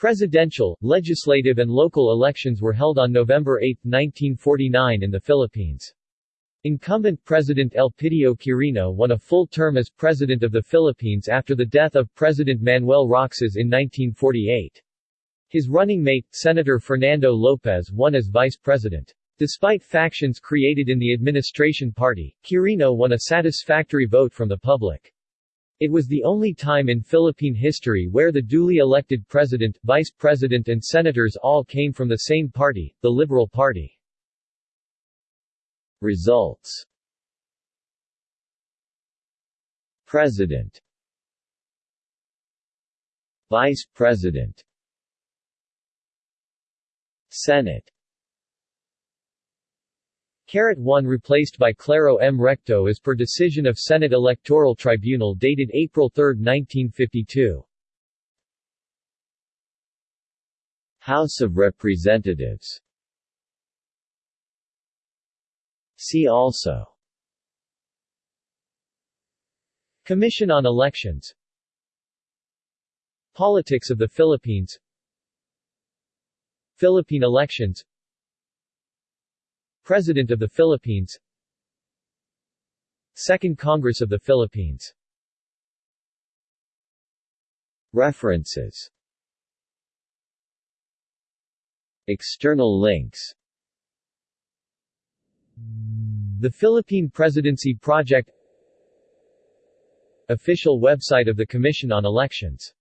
Presidential, legislative and local elections were held on November 8, 1949 in the Philippines. Incumbent President Elpidio Quirino won a full term as President of the Philippines after the death of President Manuel Roxas in 1948. His running mate, Senator Fernando Lopez won as Vice President. Despite factions created in the administration party, Quirino won a satisfactory vote from the public. It was the only time in Philippine history where the duly elected president, vice president and senators all came from the same party, the Liberal Party. Results. President. Vice President. Senate Carat 1 replaced by Claro M. Recto as per decision of Senate Electoral Tribunal dated April 3, 1952. House of Representatives See also Commission on Elections Politics of the Philippines Philippine elections President of the Philippines. Second Congress of the Philippines. References. External links. The Philippine Presidency Project. Official website of the Commission on Elections